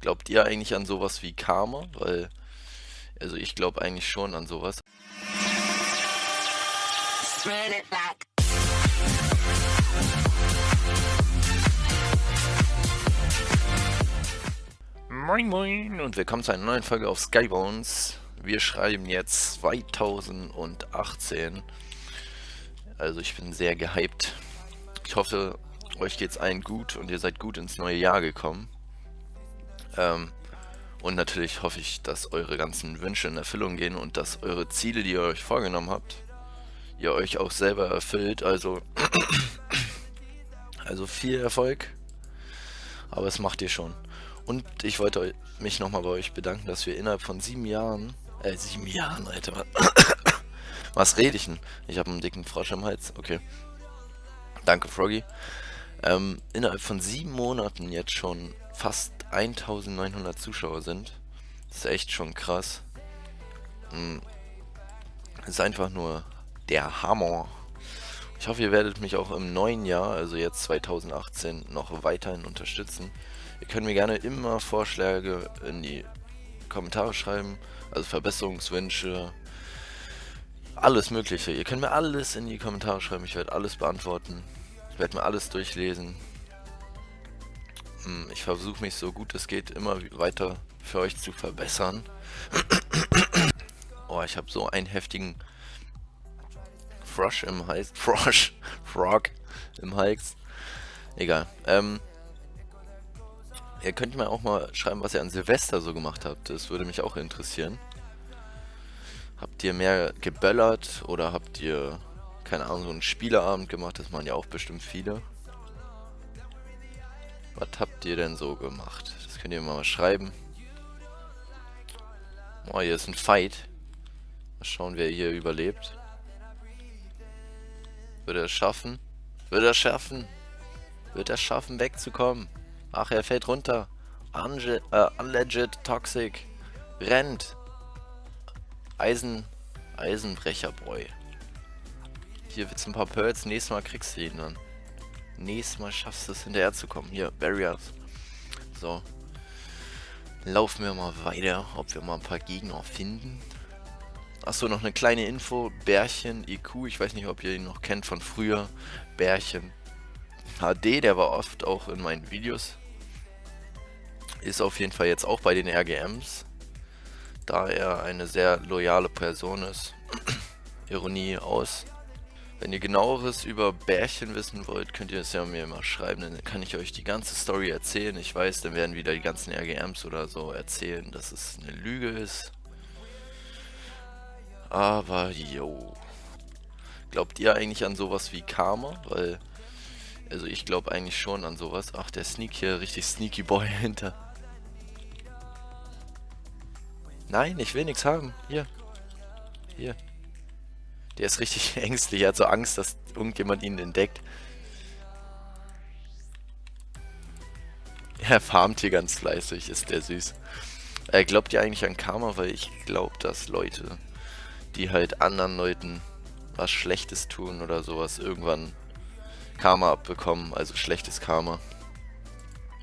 Glaubt ihr eigentlich an sowas wie Karma? Weil, also ich glaube eigentlich schon an sowas. Moin Moin und willkommen zu einer neuen Folge auf Skybones. Wir schreiben jetzt 2018. Also ich bin sehr gehypt. Ich hoffe, euch geht's allen gut und ihr seid gut ins neue Jahr gekommen. Ähm, und natürlich hoffe ich, dass eure ganzen Wünsche in Erfüllung gehen und dass eure Ziele, die ihr euch vorgenommen habt, ihr euch auch selber erfüllt. Also, also viel Erfolg, aber es macht ihr schon. Und ich wollte mich nochmal bei euch bedanken, dass wir innerhalb von sieben Jahren, äh, sieben Jahren, Alter, was rede ich denn? Ich habe einen dicken Frosch im Hals, okay. Danke, Froggy. Ähm, innerhalb von sieben Monaten jetzt schon fast 1900 Zuschauer sind. Das ist echt schon krass. Hm. Das ist einfach nur der Hammer. Ich hoffe, ihr werdet mich auch im neuen Jahr, also jetzt 2018, noch weiterhin unterstützen. Ihr könnt mir gerne immer Vorschläge in die Kommentare schreiben, also Verbesserungswünsche, alles mögliche. Ihr könnt mir alles in die Kommentare schreiben, ich werde alles beantworten. Ich werde mir alles durchlesen. Hm, ich versuche mich so gut es geht immer weiter für euch zu verbessern. oh, ich habe so einen heftigen Frosch im Hals. Frosch. Frog im Hals. Egal. Ähm, ihr könnt mir auch mal schreiben, was ihr an Silvester so gemacht habt. Das würde mich auch interessieren. Habt ihr mehr geböllert oder habt ihr, keine Ahnung, so einen Spieleabend gemacht? Das machen ja auch bestimmt viele. Was habt ihr denn so gemacht? Das könnt ihr mal schreiben. Oh, hier ist ein Fight. Mal schauen, wer hier überlebt. Wird er es schaffen? Wird er es schaffen? Wird er es schaffen, wegzukommen? Ach, er fällt runter. Unge äh, unlegit Toxic. Rennt. Eisen... Eisenbrecherbräu. Hier wird's ein paar Pearls. Nächstes Mal kriegst du ihn dann nächstes Mal schaffst du es hinterher zu kommen. Hier, Barriers. So. Laufen wir mal weiter, ob wir mal ein paar Gegner finden. Achso, noch eine kleine Info. Bärchen IQ, ich weiß nicht, ob ihr ihn noch kennt von früher. Bärchen HD, der war oft auch in meinen Videos. Ist auf jeden Fall jetzt auch bei den RGMs. Da er eine sehr loyale Person ist. Ironie aus. Wenn ihr genaueres über Bärchen wissen wollt, könnt ihr es ja mir mal schreiben, dann kann ich euch die ganze Story erzählen. Ich weiß, dann werden wieder die ganzen RGMs oder so erzählen, dass es eine Lüge ist. Aber, yo. Glaubt ihr eigentlich an sowas wie Karma? Weil, also ich glaube eigentlich schon an sowas. Ach, der Sneak hier, richtig Sneaky Boy hinter. Nein, ich will nichts haben. Hier. Hier. Der ist richtig ängstlich, er hat so Angst, dass irgendjemand ihn entdeckt. Er farmt hier ganz fleißig, ist der süß. Er glaubt ja eigentlich an Karma, weil ich glaube, dass Leute, die halt anderen Leuten was Schlechtes tun oder sowas, irgendwann Karma abbekommen, also schlechtes Karma.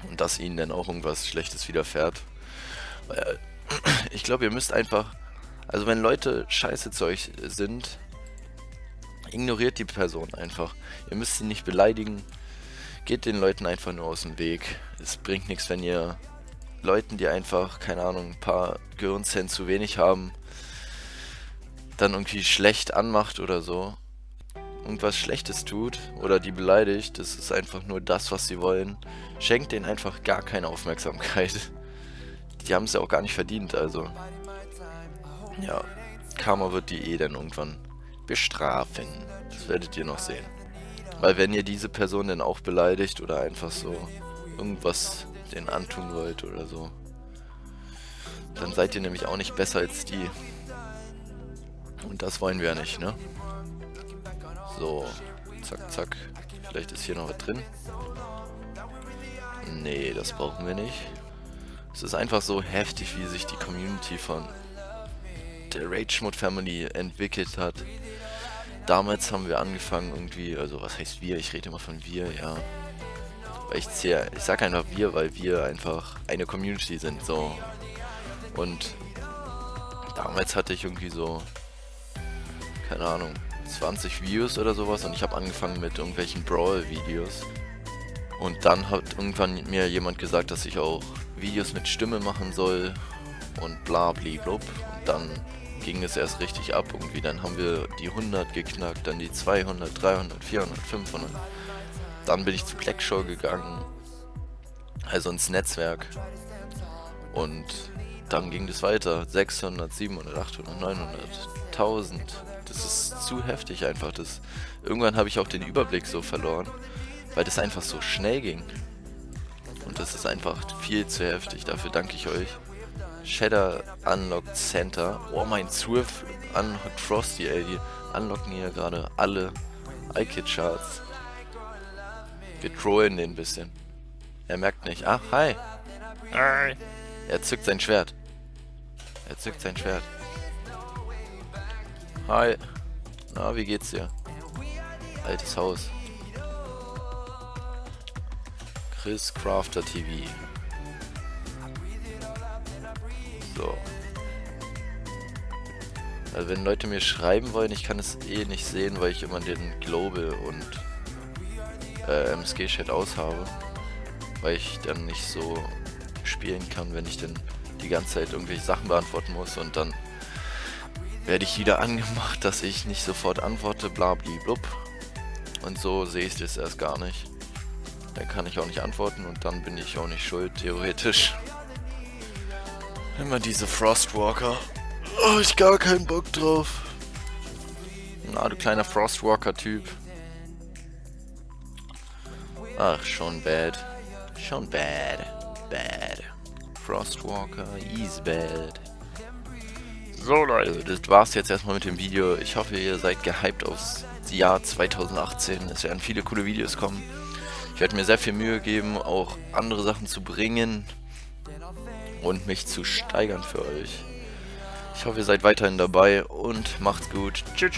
Und dass ihnen dann auch irgendwas Schlechtes widerfährt. Weil, ich glaube, ihr müsst einfach, also wenn Leute scheiße zu euch sind, Ignoriert die Person einfach. Ihr müsst sie nicht beleidigen. Geht den Leuten einfach nur aus dem Weg. Es bringt nichts, wenn ihr Leuten, die einfach, keine Ahnung, ein paar Gehirnzellen zu wenig haben, dann irgendwie schlecht anmacht oder so. Irgendwas Schlechtes tut oder die beleidigt. Das ist einfach nur das, was sie wollen. Schenkt denen einfach gar keine Aufmerksamkeit. Die haben es ja auch gar nicht verdient, also. Ja, Karma wird die eh dann irgendwann bestrafen. Das werdet ihr noch sehen. Weil wenn ihr diese Person dann auch beleidigt oder einfach so irgendwas denen antun wollt oder so, dann seid ihr nämlich auch nicht besser als die. Und das wollen wir ja nicht, ne? So, zack, zack. Vielleicht ist hier noch was drin. Nee, das brauchen wir nicht. Es ist einfach so heftig, wie sich die Community von der Rage Mode Family entwickelt hat damals haben wir angefangen irgendwie, also was heißt wir, ich rede immer von wir, ja. Ich zähle, ich sag einfach wir, weil wir einfach eine Community sind, so. Und damals hatte ich irgendwie so, keine Ahnung, 20 Views oder sowas und ich habe angefangen mit irgendwelchen Brawl-Videos. Und dann hat irgendwann mir jemand gesagt, dass ich auch Videos mit Stimme machen soll und bla blub. Und dann ging es erst richtig ab irgendwie. Dann haben wir die 100 geknackt, dann die 200, 300, 400, 500. Dann bin ich zu Blackshow gegangen, also ins Netzwerk. Und dann ging das weiter. 600, 700, 800, 900, 1000. Das ist zu heftig einfach. Das, irgendwann habe ich auch den Überblick so verloren, weil das einfach so schnell ging. Und das ist einfach viel zu heftig. Dafür danke ich euch. Shadow Unlocked Center. Oh, mein Swift Unlocked Frosty, ey. Die unlocken hier gerade alle iKit-Charts. Wir trollen den ein bisschen. Er merkt nicht. Ach, hi. Hi. Er zückt sein Schwert. Er zückt sein Schwert. Hi. Na, wie geht's dir? Altes Haus. Chris Crafter TV. So. Also wenn Leute mir schreiben wollen, ich kann es eh nicht sehen, weil ich immer den Global und äh, MSG-Chat aushabe. Weil ich dann nicht so spielen kann, wenn ich dann die ganze Zeit irgendwelche Sachen beantworten muss und dann werde ich wieder angemacht, dass ich nicht sofort antworte, blub. Und so sehe ich das erst gar nicht. Dann kann ich auch nicht antworten und dann bin ich auch nicht schuld, theoretisch. Immer diese Frostwalker. Oh, ich gar keinen Bock drauf. Na, du kleiner Frostwalker-Typ. Ach, schon bad. Schon bad. Bad. Frostwalker is bad. So Leute, das war's jetzt erstmal mit dem Video. Ich hoffe, ihr seid gehypt aufs Jahr 2018. Es werden viele coole Videos kommen. Ich werde mir sehr viel Mühe geben, auch andere Sachen zu bringen und mich zu steigern für euch. Ich hoffe, ihr seid weiterhin dabei und macht's gut. Tschüss.